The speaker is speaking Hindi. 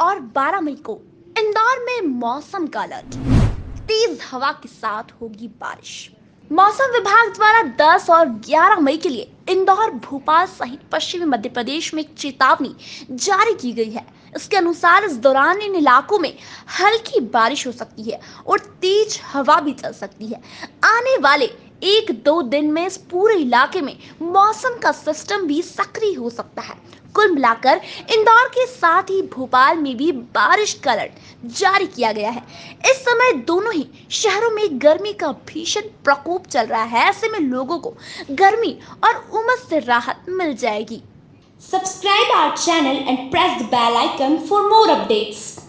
और 12 मई को इंदौर में मौसम का अलर्ट। तेज हवा के साथ होगी बारिश। मौसम विभाग द्वारा 10 और 11 मई के लिए इंदौर, भोपाल सहित पश्चिमी मध्य प्रदेश में चेतावनी जारी की गई है। इसके अनुसार इस दौरान इन इलाकों में हल्की बारिश हो सकती है और तेज हवा भी चल सकती है। आने वाले एक दो दिन में इस पूरे इलाके में मौसम का सिस्टम भी सक्रिय हो सकता है। कुल मिलाकर इंदौर के साथ ही भोपाल में भी बारिश का अलर्ट जारी किया गया है। इस समय दोनों ही शहरों में गर्मी का भीषण प्रकोप चल रहा है। ऐसे में लोगों को गर्मी और उमस से राहत मिल जाएगी। Subscribe our channel and press the bell icon for more updates.